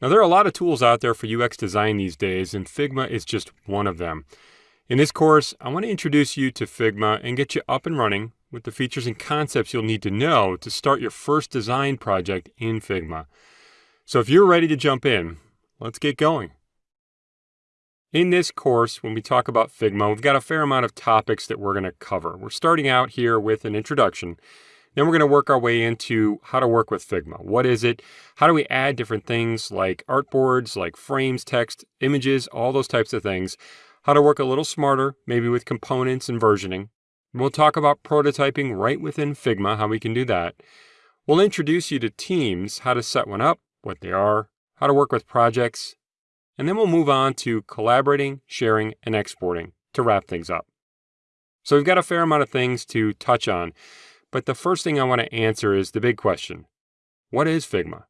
Now, there are a lot of tools out there for UX design these days, and Figma is just one of them. In this course, I want to introduce you to Figma and get you up and running with the features and concepts you'll need to know to start your first design project in Figma. So if you're ready to jump in, let's get going. In this course, when we talk about Figma, we've got a fair amount of topics that we're going to cover. We're starting out here with an introduction. Then we're going to work our way into how to work with Figma. What is it? How do we add different things like artboards, like frames, text, images, all those types of things. How to work a little smarter, maybe with components and versioning. We'll talk about prototyping right within Figma, how we can do that. We'll introduce you to teams, how to set one up, what they are, how to work with projects, and then we'll move on to collaborating, sharing, and exporting to wrap things up. So we've got a fair amount of things to touch on, but the first thing I want to answer is the big question. What is Figma?